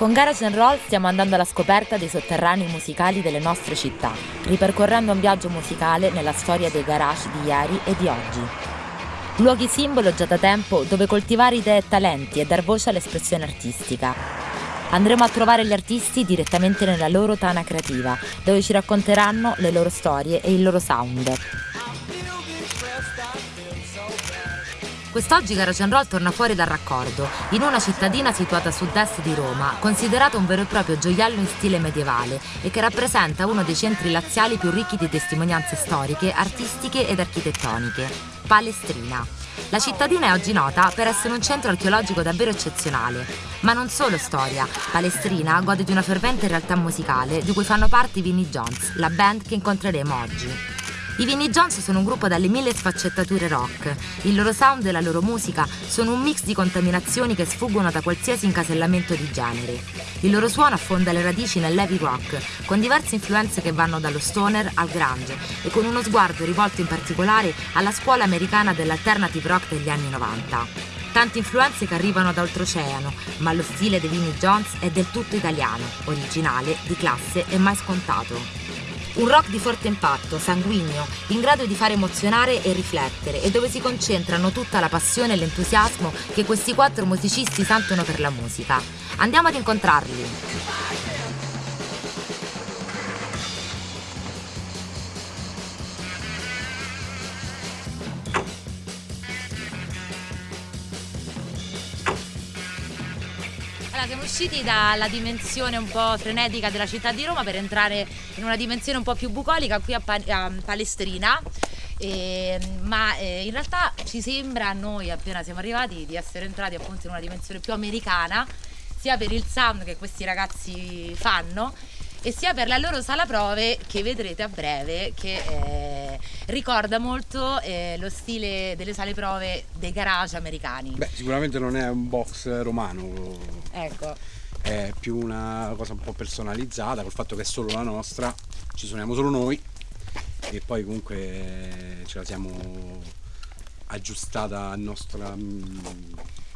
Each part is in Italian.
Con Garage Roll stiamo andando alla scoperta dei sotterranei musicali delle nostre città, ripercorrendo un viaggio musicale nella storia dei garage di ieri e di oggi. Luoghi simbolo già da tempo dove coltivare idee e talenti e dar voce all'espressione artistica. Andremo a trovare gli artisti direttamente nella loro tana creativa, dove ci racconteranno le loro storie e il loro sound. Quest'oggi Garage Roll torna fuori dal raccordo, in una cittadina situata a sud-est di Roma, considerata un vero e proprio gioiello in stile medievale e che rappresenta uno dei centri laziali più ricchi di testimonianze storiche, artistiche ed architettoniche, Palestrina. La cittadina è oggi nota per essere un centro archeologico davvero eccezionale, ma non solo storia. Palestrina gode di una fervente realtà musicale di cui fanno parte i Vinnie Jones, la band che incontreremo oggi. I Vinnie Jones sono un gruppo dalle mille sfaccettature rock. Il loro sound e la loro musica sono un mix di contaminazioni che sfuggono da qualsiasi incasellamento di genere. Il loro suono affonda le radici nell'heavy rock, con diverse influenze che vanno dallo stoner al grunge e con uno sguardo rivolto in particolare alla scuola americana dell'alternative rock degli anni 90. Tante influenze che arrivano da oltreoceano, ma lo stile dei Vinnie Jones è del tutto italiano, originale, di classe e mai scontato. Un rock di forte impatto, sanguigno, in grado di far emozionare e riflettere e dove si concentrano tutta la passione e l'entusiasmo che questi quattro musicisti sentono per la musica. Andiamo ad incontrarli. Usciti dalla dimensione un po' frenetica della città di Roma per entrare in una dimensione un po' più bucolica qui a, pa- a Palestrina. E, ma eh, in realtà ci sembra a noi appena siamo arrivati di essere entrati appunto in una dimensione più americana sia per il sound che questi ragazzi fanno e sia per la loro sala prove che vedrete a breve che eh, ricorda molto eh, lo stile delle sale prove dei garage americani. Beh, sicuramente non è un box romano, Ecco, è più una cosa un po' personalizzata col fatto che è solo la nostra, ci suoniamo solo noi e poi comunque eh, ce la siamo aggiustata a nostra mm,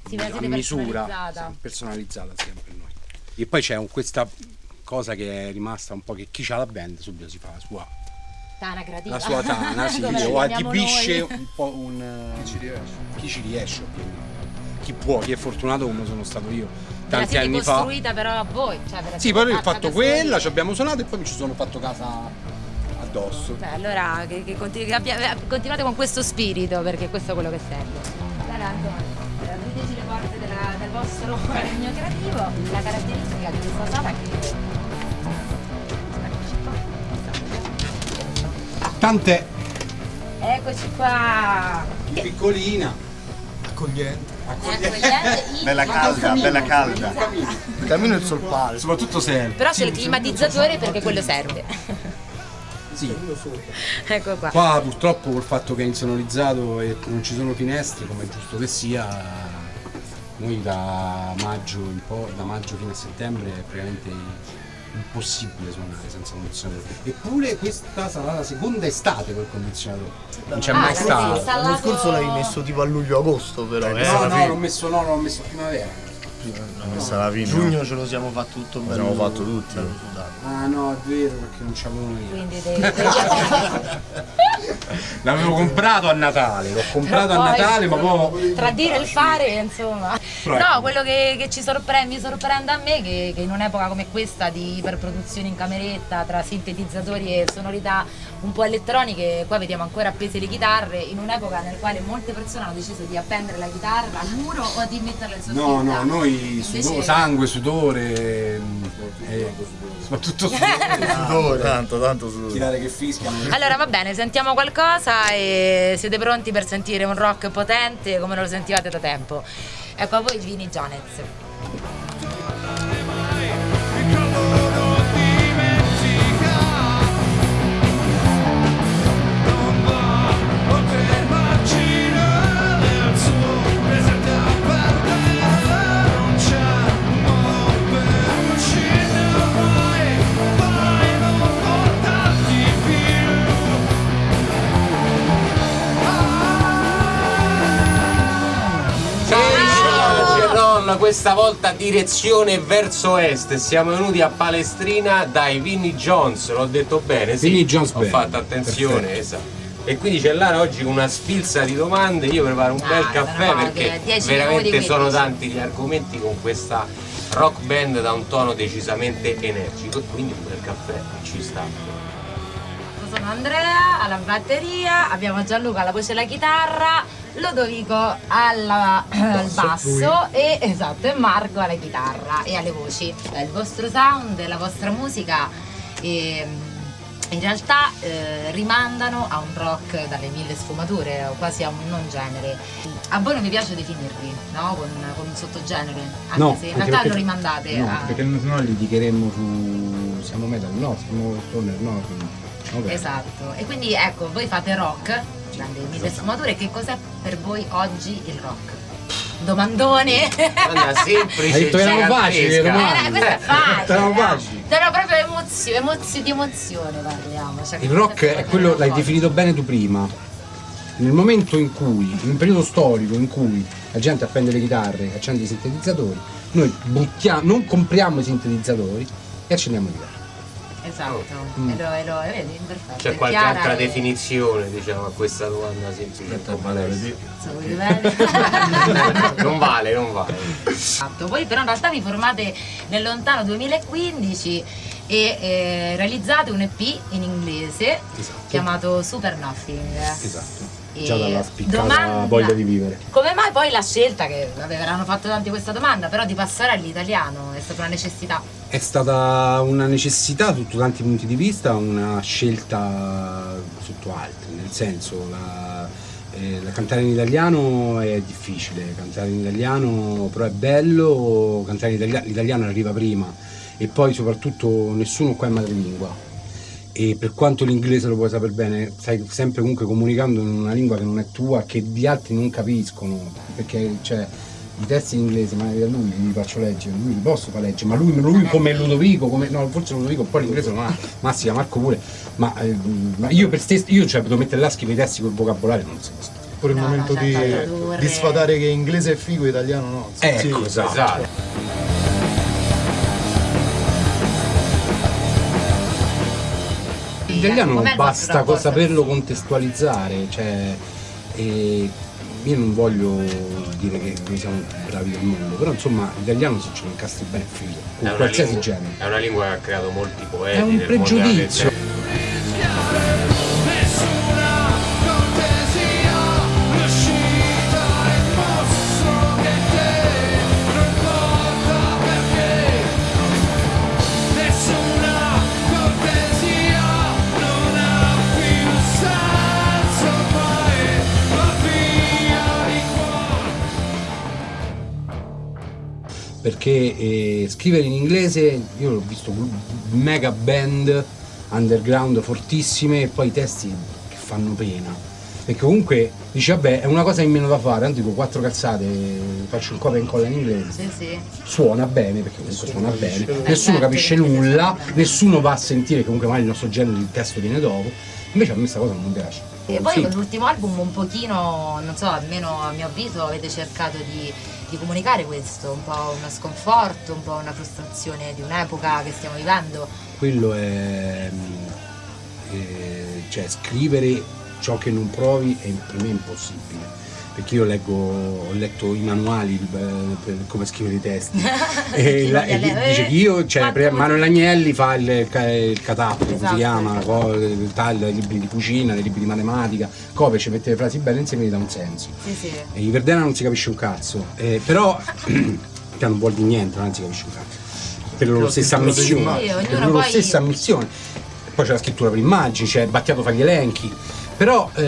Sì, a misura, personalizzata. personalizzata sempre noi. E poi c'è questa cosa che è rimasta un po' che chi c'ha la band subito si fa la sua, tana creativa. la sua tana, sì, o adibisce noi. un po' un... Chi ci riesce. Chi ci riesce ovviamente. Chi può, chi è fortunato come sono stato io tanti anni fa. costruita però a voi. Cioè, Sì, poi ho fatto quella, ci abbiamo suonato e poi mi ci sono fatto casa addosso. Beh, allora che, che continu- che abbia- eh, continuate con questo spirito perché questo è quello che serve. Allora Antonio, eh, apriteci le porte della- del vostro regno creativo. La caratteristica di questa sala è che Tant'è Eccoci qua. piccolina, accogliente. Accogliente, Bella calda, bella calda. Il cammino è il solpale. soprattutto se Però c'è il climatizzatore perché quello serve. sì. ecco qua. Qua purtroppo col fatto che è insonorizzato e non ci sono finestre, come è giusto che sia, noi da maggio in po', da maggio fino a settembre è praticamente impossibile suonare senza condizionatore. Eppure questa sarà la seconda estate col condizionatore. Non c'è Ah, mai stato. L'anno scorso l'hai messo tipo a luglio-agosto però. Eh, eh. No, no, l'ho messo, no, l'ho messo a primavera. L'ho messa alla fine. Giugno ce lo siamo fatto tutto bello. L'abbiamo fatto tutti. bello sudato. Ah no, è vero perché non c'avevo io. Quindi dei- L'avevo comprato a Natale, l'ho comprato a Poi, Natale, ma poi tra dire e il fare, insomma. No, ecco. quello che, che ci sorprende, mi sorprende a me che, che in un'epoca come questa di iperproduzione in cameretta tra sintetizzatori e sonorità un po' elettroniche, qua vediamo ancora appese le chitarre, in un'epoca nel quale molte persone hanno deciso di appendere la chitarra al muro o di metterla in soffitta. No, no, noi Invece- sudo- sangue, sudore, mm, e soprattutto sudore, Sudore. Tanto, tanto sudore. tirare che fischiano. Allora va bene, sentiamo qualcosa e siete pronti per sentire un rock potente come non lo sentivate da tempo. Ecco a voi Vini Jonez. Questa volta direzione verso est. Siamo venuti a Palestrina dai Vinnie Jones, l'ho detto bene, sì. Vinnie Jones Ho Band. fatto attenzione, Perfetto. esatto. E quindi c'è Lara oggi con una sfilza di domande, io preparo un Ah, bel caffè no, perché che 10 veramente sono 15. tanti gli argomenti con questa rock band da un tono decisamente energico e quindi un bel caffè ci sta. Io Sono Andrea alla batteria, abbiamo Gianluca alla voce e alla chitarra, Lodovico alla- al basso e, esatto, e Marco alla chitarra e alle voci. Il vostro sound, la vostra musica ehm, in realtà eh, rimandano a un rock dalle mille sfumature o quasi a un non genere. A voi non vi piace definirvi, no? Con, con un sottogenere, anche No, se in realtà perché- lo rimandate No, a... perché sennò litigheremmo su. Siamo metal, no, siamo stoner, no. vabbè. Esatto, e quindi ecco, voi fate rock, dalle mille sfumature, che cos'è per voi oggi il rock? Domandone! Domanda semplice, Hai detto che erano facili le Eh, domande. questo è facile! Erano eh. facili. Sono proprio emozio, emozio, di emozione parliamo. cioè, Il rock è quello, l'hai definito bene tu prima. Nel momento in cui, in un periodo storico in cui la gente appende le chitarre, accende i sintetizzatori, noi buttiamo, non compriamo i sintetizzatori e accendiamo le chitarre. Esatto, Mm. e lo, e lo vedi, perfetto. C'è qualche chiara altra e- definizione diciamo a questa domanda semplice? Non vale, non vale. Esatto. Voi però in realtà vi formate nel lontano 2015 e eh, realizzate un EP in inglese Esatto. chiamato Super Nothing. Esatto. E Già dalla spiccata domanda- voglia di vivere. Come mai poi la scelta, che vabbè, verranno fatto tanti questa domanda, però di passare all'italiano è stata una necessità? È stata una necessità sotto tanti punti di vista, una scelta sotto altri, nel senso la, eh, la cantare in italiano è difficile, cantare in italiano però è bello, cantare in italiano, l'italiano arriva prima e poi soprattutto nessuno qua è madrelingua. E per quanto l'inglese lo puoi sapere bene, stai sempre comunque comunicando in una lingua che non è tua, che gli altri non capiscono, perché cioè, i testi in inglese, ma a lui li faccio leggere, lui li posso far leggere, ma lui, lui come Ludovico, come, no forse Ludovico poi l'inglese non ha, Massi, Marco pure, ma, eh, ma io per stesso, io cioè devo mettere là scrivere i testi col vocabolario, non esisto. Pure il No, no, momento certo, di, di sfatare che inglese è figo italiano no. Ecco, esatto. Esatto. L'italiano il basta saperlo contestualizzare, cioè, e io non voglio dire che noi siamo bravi del mondo, però insomma l'italiano se ce lo incastri bene è figo, È con una qualsiasi lingua- genere. È una lingua che ha creato molti poeti. È un nel mondo della pregiudizio. letteratura. Scrivere in inglese. Io l'ho visto mega band underground fortissime e poi i testi che fanno pena. Perché comunque dici vabbè è una cosa in meno da fare. Tanto dico quattro calzate faccio un copia e incolla in inglese. Sì, sì. suona bene perché comunque suona bene. nessuno capisce nulla nessuno va a sentire che comunque magari il nostro genere il testo viene dopo. Invece a me questa cosa non mi piace. E poi Sì. con l'ultimo album un pochino, non so, almeno a mio avviso avete cercato di, di comunicare questo, un po' uno sconforto, un po' una frustrazione di un'epoca che stiamo vivendo. quello è mm, eh, cioè scrivere ciò che non provi è per me impossibile perché io leggo ho letto i manuali per come scrivere i testi. E, la- e dice che io cioè Quanto Manuel Agnelli fa il, il catappo Esatto, si chiama esatto. taglio dei libri di cucina dei libri di matematica copia ci mette le frasi belle insieme e gli dà un senso. Sì, sì. e in Verdena non si capisce un cazzo. Eh, però che non vuol dire niente non si capisce un cazzo. Per la loro stessa immagini. Sì, per loro poi- stessa ammissione poi c'è la scrittura per immagini c'è Battiato fa gli elenchi. Però eh,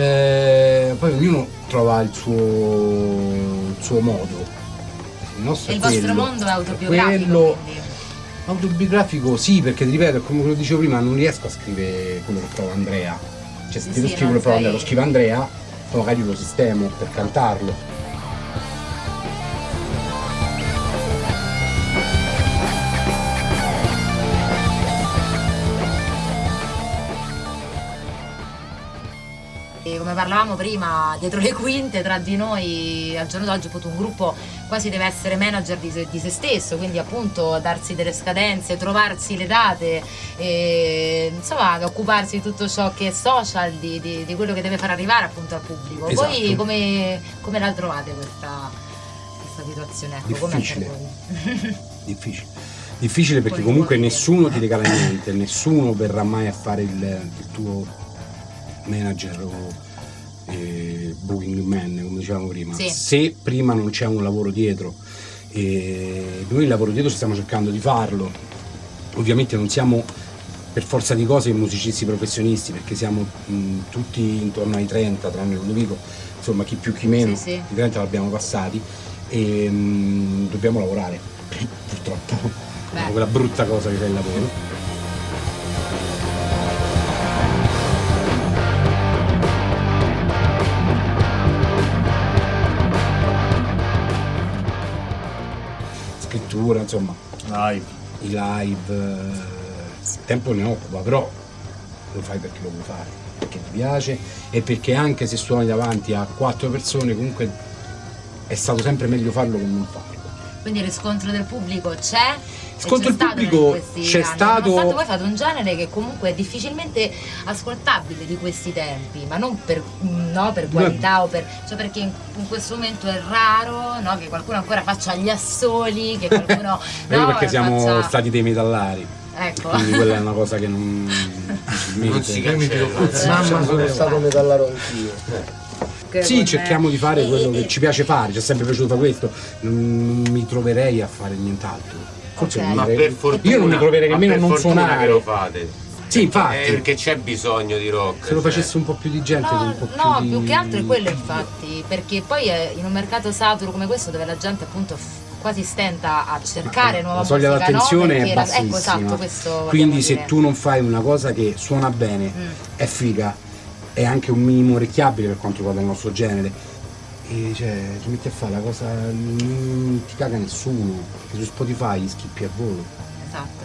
poi ognuno trova il suo, il suo modo il nostro è il vostro quello. mondo è autobiografico, quello quindi. autobiografico sì perché ti ripeto come che dicevo prima non riesco a scrivere quello che prova Andrea cioè se Sì, scrivere quello non che prova sei- Andrea lo scrive Andrea poi magari lo sistemo per cantarlo parlavamo prima, dietro le quinte tra di noi al giorno d'oggi appunto un gruppo quasi deve essere manager di se, di se stesso, quindi appunto darsi delle scadenze, trovarsi le date, e, insomma occuparsi di tutto ciò che è social, di, di- di quello che deve far arrivare appunto al pubblico. Voi Esatto. come, come la trovate questa, questa situazione? Ecco, Difficile. voi? Difficile. Difficile perché comunque nessuno ti regala niente, nessuno verrà mai a fare il, il tuo manager o eh, booking man, come dicevamo prima. Sì. Se prima non c'è un lavoro dietro, e noi il lavoro dietro stiamo cercando di farlo. Ovviamente non siamo per forza di cose musicisti professionisti perché siamo mh, tutti intorno ai 30, tranne Ludovico, insomma chi più chi meno, Sì, sì. i 30 l'abbiamo passati e mh, dobbiamo lavorare, purtroppo, Beh. quella brutta cosa che è il lavoro. Scrittura, insomma, Live. i live, eh, tempo ne occupa, però lo fai perché lo vuoi fare, perché ti piace e perché anche se suoni davanti a quattro persone comunque è stato sempre meglio farlo che non farlo. Quindi il riscontro del pubblico c'è? Stato in pubblico c'è stato- Nonostante voi fate un genere che comunque è difficilmente ascoltabile di questi tempi, ma non per, no, per qualità o per. cioè perché in, in questo momento è raro no, che qualcuno ancora faccia gli assoli, che qualcuno. No, perché siamo faccia- stati dei metallari, Ecco. quindi quella è una cosa che non, Non si cancella. Mamma sono stato metallaro anch'io. Sì, con- cerchiamo di fare quello che ci piace fare, ci è sempre piaciuto fare questo, non, mi troverei a fare nient'altro. Forse Ok. non mi Ma troverei- per fortuna, io non mi troverei ma nemmeno a non suonare. che lo fate. Sì, infatti. Eh, perché c'è bisogno di rock. Se lo cioè. facesse un po' più di gente, No, un po' più no, di... più che altro è quello infatti, perché poi è in un mercato saturo come questo dove la gente appunto quasi stenta a cercare nuova la soglia musica, d'attenzione no? è bassissima. Ecco esatto, Quindi se dire. tu non fai una cosa che suona bene, Mm. è figa, è anche un minimo orecchiabile per quanto riguarda il nostro genere. E cioè, ti metti a fare la cosa, non ti caga nessuno, perché su Spotify gli schippi a volo. Esatto.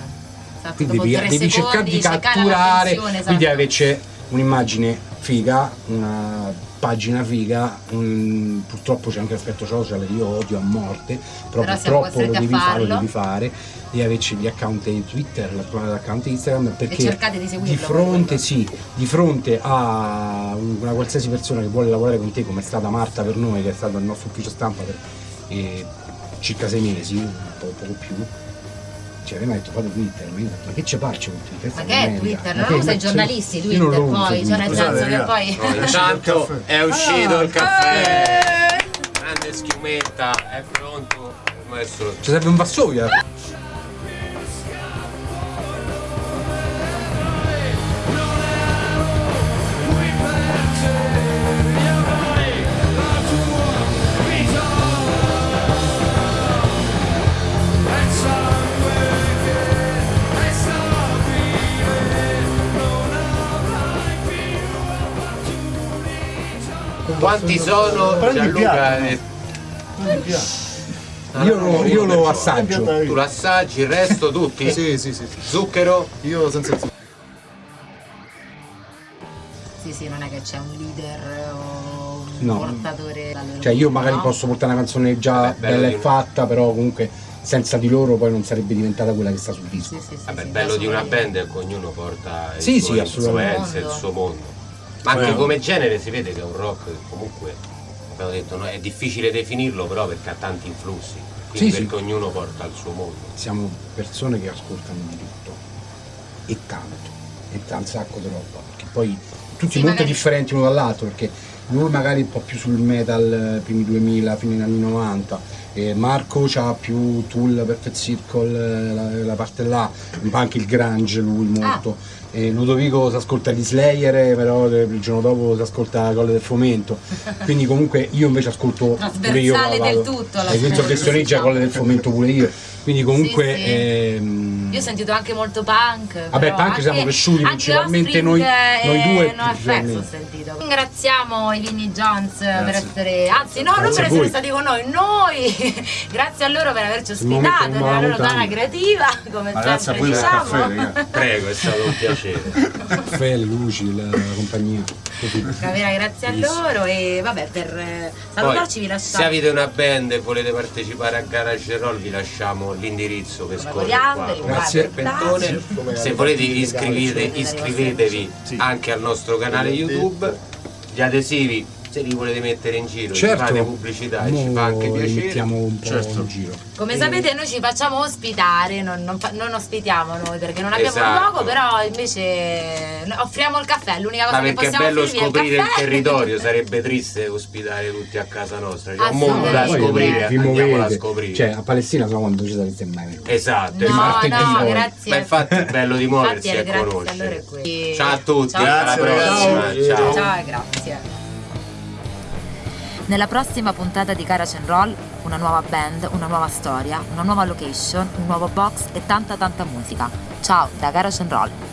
esatto. Quindi dopo devi, devi cercare di catturare, l'attenzione, quindi esatto. averci un'immagine figa, una pagina figa, un- purtroppo c'è anche l'aspetto social io odio a morte, però, Però purtroppo lo devi fare, lo devi fare e averci gli account di Twitter, l'account Instagram perché di seguirlo, di fronte, sì, di fronte a una qualsiasi persona che vuole lavorare con te come è stata Marta per noi, che è stata il nostro ufficio stampa per eh, circa sei mesi, un po' poco più. Cioè, mi ha detto fate Twitter, ma io ho detto, ma che ci faccio con Twitter? Ma che è. Twitter? Ma Non usa i giornalisti Twitter poi, cioè nel senso che poi... Intanto è uscito il caffè. Grande schiumetta, è pronto. Ci serve un vassoio. Quanti sono? Gianluca, piatto. eh, piatto. Io lo, io lo assaggio. tu l'assaggi, il resto tutti? Sì, sì, sì. Zucchero? Io senza zucchero. Sì, sì, non è che c'è un leader o un No. portatore... Cioè io magari no? posso portare una canzone già Vabbè, bella e fatta, però comunque senza di loro poi non sarebbe diventata quella che sta sul disco. Sì, sì, sì, Vabbè, sì, il bello di una band è che ognuno porta Sì, il sì, suo influenze, il suo mondo. Ma anche come genere si vede che è un rock che comunque, abbiamo detto, no, è difficile definirlo però perché ha tanti influssi. Quindi Sì, sì. perché ognuno porta il suo mondo. Siamo persone che ascoltano di tutto e tanto, e un sacco di roba, perché poi tutti Sì, molto magari- differenti l'uno dall'altro, perché lui magari un po' più sul metal eh, primi 2000, fine anni 90, e Marco c'ha più Tool, Perfect Circle, eh, la, la parte là, un po' anche il grunge lui molto. E Ludovico si ascolta gli Slayer, eh, però il giorno dopo si ascolta Colle del Fomento. Quindi comunque io invece ascolto pure io. Trasversale del tutto, Hai visto l'ascolto, che Stoneggia diciamo. Colle del Fomento pure io. Quindi comunque Sì, sì. ehm, Io ho sentito anche molto punk. Vabbè, punk anche- siamo cresciuti, principalmente noi- noi due, NoFX ho principalmente. sentito. Ringraziamo i Vinnie Jones per Grazie. essere. Anzi, no, non Grazie per a essere stati con noi, noi! Grazie a loro per averci ospitato non nella la loro zona creativa, come Ma grazie a sempre diciamo. caffè. Prego, è stato un piacere. caffè, le luci, la compagnia. Grazie a loro e vabbè per eh, Poi, salutarci vi se lasciamo avete una band e volete partecipare a Garage Roll vi lasciamo l'indirizzo che scorre qua. Grazie. Serpentone. Se volete iscrivete, iscrivetevi anche al nostro canale YouTube. Gli adesivi, se li volete mettere in giro, Certo, fate pubblicità e ci fa anche piacere. mettiamo un po' Certo. in giro. Come sapete noi ci facciamo ospitare, non, non non ospitiamo noi perché non abbiamo Esatto. un luogo, però invece offriamo il caffè, l'unica cosa Ma che perché è possiamo bello offrirvi è scoprire il caffè. territorio, sarebbe triste ospitare tutti a casa nostra. C'è un mondo da scoprire, vi andiamola a muovete. scoprire. Cioè, a Palestina so quando ci sarete mai venuti. esatto, No, no, grazie. Ma infatti è bello di muoversi Infatti, e grazie, conoscere. allora. Ciao a tutti, Ciao. alla prossima. Ciao. Ciao e grazie. Nella prossima puntata di Garage and Roll, una nuova band, una nuova storia, una nuova location, un nuovo box e tanta tanta musica. Ciao da Garage and Roll.